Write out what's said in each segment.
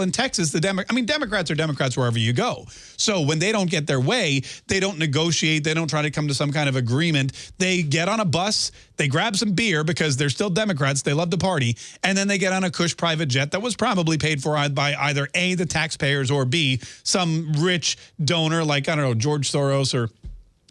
in Texas, the Demo I mean, Democrats are Democrats wherever you go. So when they don't get their way, they don't negotiate. They don't try to come to some kind of agreement. They get on a bus, they grab some beer because they're still Democrats. They love the party. And then they get on a cush private jet that was probably paid for by either A, the taxpayers, or B, some rich donor like, I don't know, George Soros or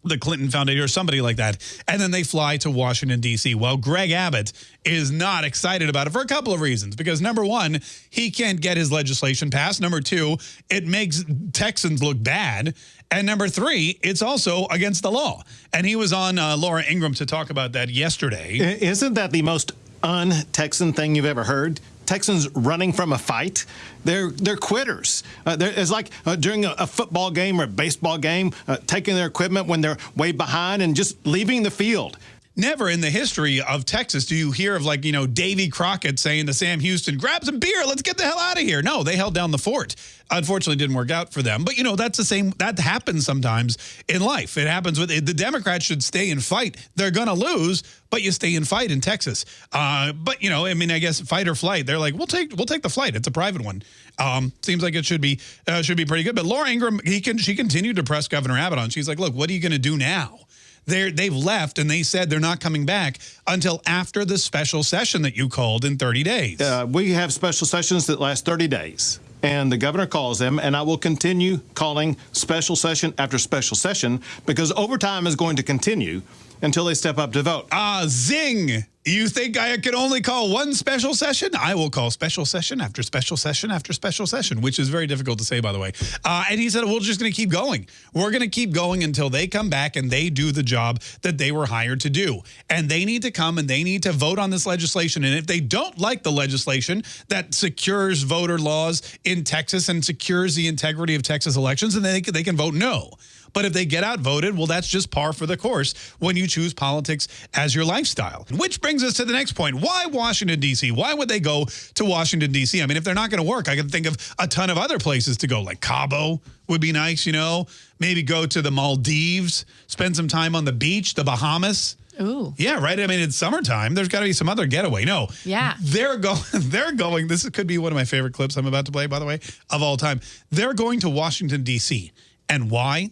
the Clinton Foundation or somebody like that. And then they fly to Washington, D.C. Well, Greg Abbott is not excited about it for a couple of reasons. Because number one, he can't get his legislation passed. Number two, it makes Texans look bad. And number three, it's also against the law. And he was on uh, Laura Ingraham to talk about that yesterday. Isn't that the most un-Texan thing you've ever heard? Texans running from a fight. They're they're quitters. Uh, they're, it's like uh, during a, a, football game or a baseball game, uh, taking their equipment when they're way behind and just leaving the field. Never in the history of Texas do you hear of like, you know, Davy Crockett saying to Sam Houston, grab some beer, let's get the hell out of here. No, they held down the fort. Unfortunately, didn't work out for them. But, you know, that's the same, that happens sometimes in life. It happens with, the Democrats should stay and fight. They're going to lose, but you stay and fight in Texas. Uh, but, you know, I mean, I guess fight or flight, they're like, we'll take, we'll take the flight. It's a private one. Um, seems like it should be, uh, should be pretty good. But Laura Ingraham, he can, she continued to press Governor Abbott on. She's like, look, what are you going to do now? They're, they've left and they said they're not coming back until after the special session that you called in 30 days. Uh, we have special sessions that last 30 days and the governor calls them, and I will continue calling special session after special session because overtime is going to continue until they step up to vote. Ah, zing! You think I can only call one special session? I will call special session after special session after special session, which is very difficult to say, by the way. Uh, and he said, we're just going to keep going. We're going to keep going until they come back and they do the job that they were hired to do. And they need to come and they need to vote on this legislation. And if they don't like the legislation that secures voter laws in Texas and secures the integrity of Texas elections, then they, they can vote no. But if they get outvoted, well, that's just par for the course when you choose politics as your lifestyle. Which brings us to the next point. Why Washington, D.C.? Why would they go to Washington, D.C.? I mean, if they're not going to work, I can think of a ton of other places to go, like Cabo would be nice, you know? Maybe go to the Maldives, spend some time on the beach, the Bahamas. Ooh. Yeah, right. I mean, it's summertime. There's got to be some other getaway. No. Yeah. They're going. They're going. This could be one of my favorite clips I'm about to play, by the way, of all time. They're going to Washington D.C. And why?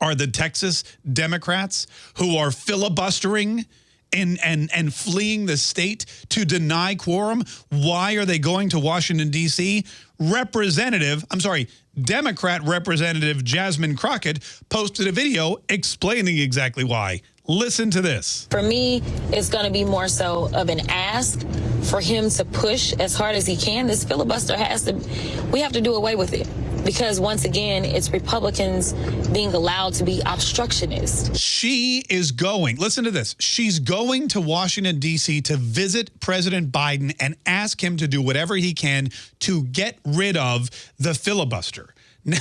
Are the Texas Democrats who are filibustering and, and, and fleeing the state to deny quorum. Why are they going to Washington, D.C.? Representative, I'm sorry, Democrat Representative Jasmine Crockett posted a video explaining exactly why. Listen to this. For me, it's going to be more so of an ask for him to push as hard as he can. This filibuster has to, we have to do away with it because once again, it's Republicans being allowed to be obstructionists. She is going, listen to this, she's going to Washington, D.C. to visit President Biden and ask him to do whatever he can to get rid of the filibuster.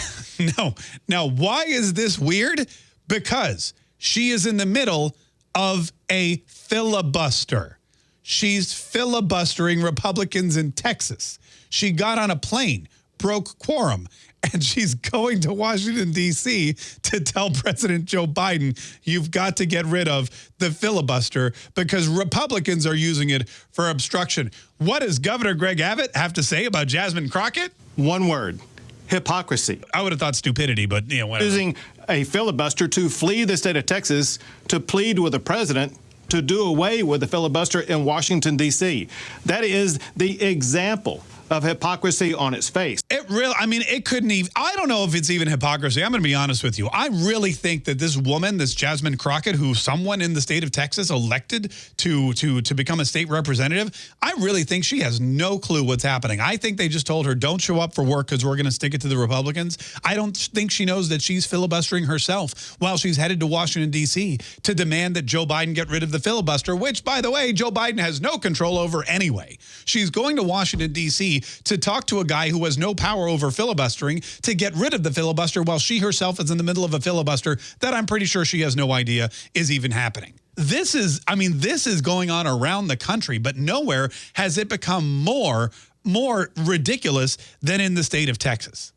No, now, why is this weird? Because she is in the middle of a filibuster. She's filibustering Republicans in Texas. She got on a plane, broke quorum, and she's going to Washington, D.C. to tell President Joe Biden, you've got to get rid of the filibuster because Republicans are using it for obstruction. What does Governor Greg Abbott have to say about Jasmine Crockett? One word. Hypocrisy. I would have thought stupidity, but you know, whatever. Using a filibuster to flee the state of Texas to plead with the president to do away with the filibuster in Washington, D.C. That is the example of hypocrisy on its face. It really, I mean, it couldn't even, I don't know if it's even hypocrisy. I'm going to be honest with you. I really think that this woman, this Jasmine Crockett, who someone in the state of Texas elected to, to, to become a state representative, I really think she has no clue what's happening. I think they just told her, don't show up for work because we're going to stick it to the Republicans. I don't think she knows that she's filibustering herself while she's headed to Washington, D.C. to demand that Joe Biden get rid of the filibuster, which, by the way, Joe Biden has no control over anyway. She's going to Washington, D.C to talk to a guy who has no power over filibustering to get rid of the filibuster while she herself is in the middle of a filibuster that I'm pretty sure she has no idea is even happening. This is, I mean, this is going on around the country, but nowhere has it become more, more ridiculous than in the state of Texas.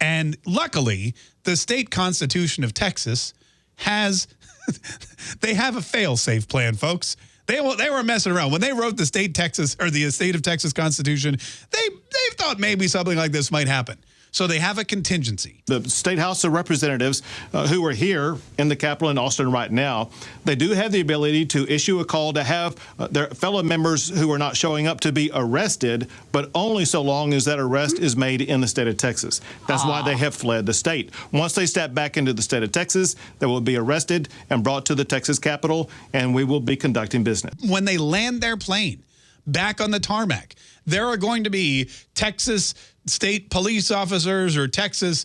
And luckily, the state constitution of Texas has, they have a fail-safe plan, folks. They they were messing around when they wrote the state Texas or the state of Texas Constitution. They they thought maybe something like this might happen. So they have a contingency. The State House of Representatives uh, who are here in the Capitol in Austin right now, they do have the ability to issue a call to have uh, their fellow members who are not showing up to be arrested, but only so long as that arrest is made in the state of Texas. That's Aww. why they have fled the state. Once they step back into the state of Texas, they will be arrested and brought to the Texas Capitol, and we will be conducting business. When they land their plane back on the tarmac, there are going to be Texas state police officers or Texas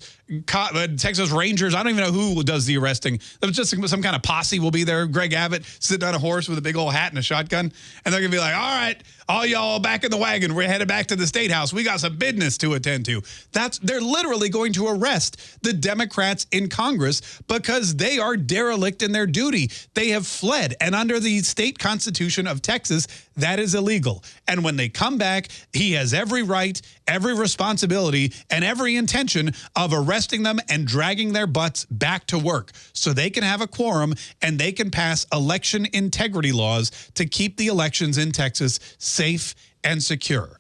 Uh, Texas Rangers. I don't even know who does the arresting. There's just some kind of posse will be there. Greg Abbott sitting on a horse with a big old hat and a shotgun. And they're going to be like, all right, all y'all back in the wagon. We're headed back to the state house. We got some business to attend to. That's They're literally going to arrest the Democrats in Congress because they are derelict in their duty. They have fled. And under the state constitution of Texas, that is illegal. And when they come back, he has every right, every responsibility, and every intention of arresting arresting them and dragging their butts back to work so they can have a quorum and they can pass election integrity laws to keep the elections in Texas safe and secure.